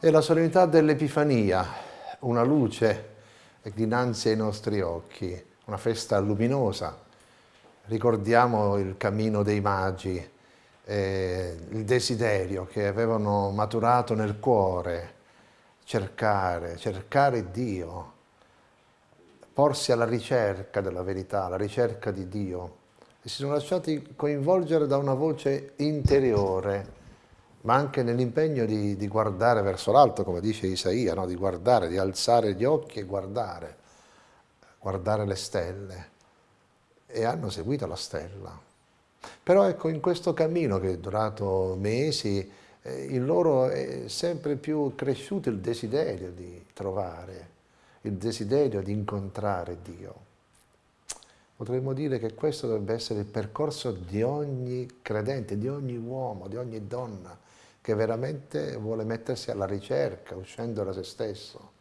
È la solennità dell'Epifania, una luce dinanzi ai nostri occhi, una festa luminosa. Ricordiamo il cammino dei magi, eh, il desiderio che avevano maturato nel cuore, cercare, cercare Dio, porsi alla ricerca della verità, alla ricerca di Dio e si sono lasciati coinvolgere da una voce interiore ma anche nell'impegno di, di, guardare verso l'alto, come dice Isaia, no? di guardare, di alzare gli occhi e guardare, guardare le stelle. E hanno seguito la stella. Però ecco, in questo cammino che è durato mesi, eh, in loro è sempre più cresciuto il desiderio di trovare, il desiderio di incontrare Dio. Potremmo dire che questo dovrebbe essere il percorso di ogni credente, di ogni uomo, di ogni donna, che veramente vuole mettersi alla ricerca, uscendo da se stesso.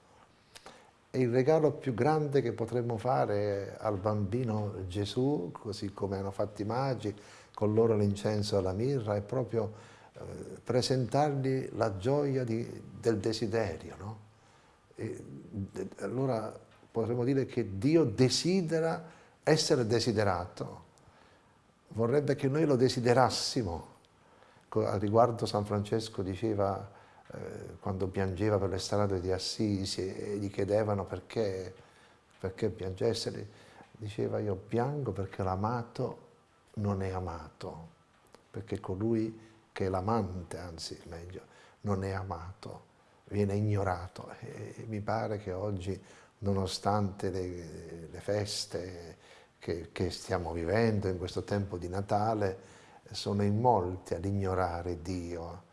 E il regalo più grande che potremmo fare al bambino Gesù, così come hanno fatto i magi, con loro l'incenso e la mirra, è proprio eh, presentargli la gioia di, del desiderio. No? E, allora potremmo dire che Dio desidera essere desiderato, vorrebbe che noi lo desiderassimo, a riguardo San Francesco diceva, eh, quando piangeva per le strade di Assisi e gli chiedevano perché, perché piangesse, diceva io piango perché l'amato non è amato, perché colui che è l'amante, anzi meglio, non è amato, viene ignorato. E mi pare che oggi, nonostante le, le feste che, che stiamo vivendo in questo tempo di Natale, sono in molti ad ignorare Dio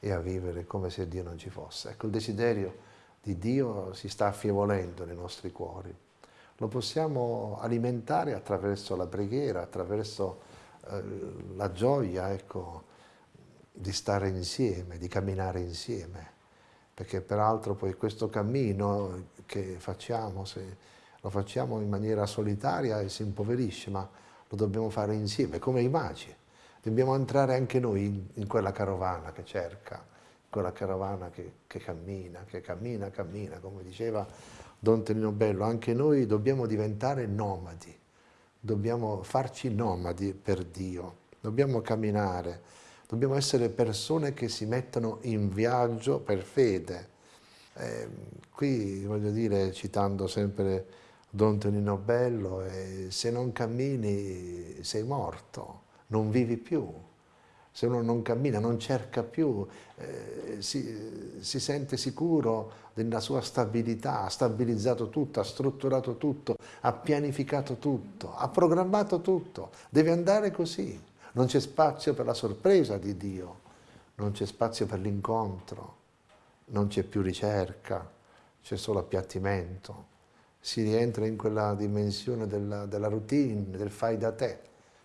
e a vivere come se Dio non ci fosse. Ecco, il desiderio di Dio si sta affievolendo nei nostri cuori. Lo possiamo alimentare attraverso la preghiera, attraverso eh, la gioia ecco, di stare insieme, di camminare insieme. Perché peraltro poi questo cammino che facciamo, se lo facciamo in maniera solitaria si impoverisce, ma lo dobbiamo fare insieme, come i magi. Dobbiamo entrare anche noi in, in quella carovana che cerca, quella carovana che, che, cammina, che cammina, cammina, come diceva Don Tenino Bello, anche noi dobbiamo diventare nomadi, dobbiamo farci nomadi per Dio, dobbiamo camminare, dobbiamo essere persone che si mettono in viaggio per fede. Eh, qui voglio dire, citando sempre Don Tonino Bello, se non cammini sei morto, non vivi più. Se uno non cammina, non cerca più, eh, si, si, sente sicuro della sua stabilità, ha stabilizzato tutto, ha strutturato tutto, ha pianificato tutto, ha programmato tutto. Deve andare così. Non c'è spazio per la sorpresa di Dio, non c'è spazio per l'incontro, non c'è più ricerca, c'è solo appiattimento. Si rientra in quella dimensione della, della routine, del fai da te.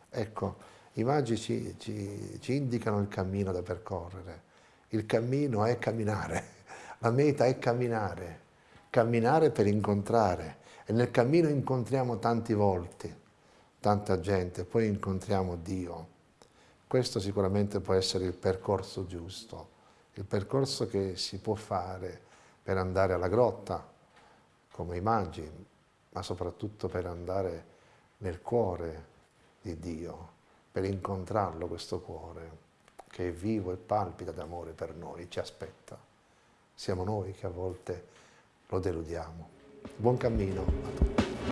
Ecco, i magi ci, ci, ci indicano il cammino da percorrere. Il cammino è camminare, la meta è camminare, camminare per incontrare. E nel cammino incontriamo tanti volti, tanta gente, poi incontriamo Dio. Questo sicuramente può essere il percorso giusto, il percorso che si può fare per andare alla grotta, come i magi, ma soprattutto per andare nel cuore di Dio per incontrarlo questo cuore che è vivo e palpita d'amore per noi, ci aspetta. Siamo noi che a volte lo deludiamo. Buon cammino a tutti.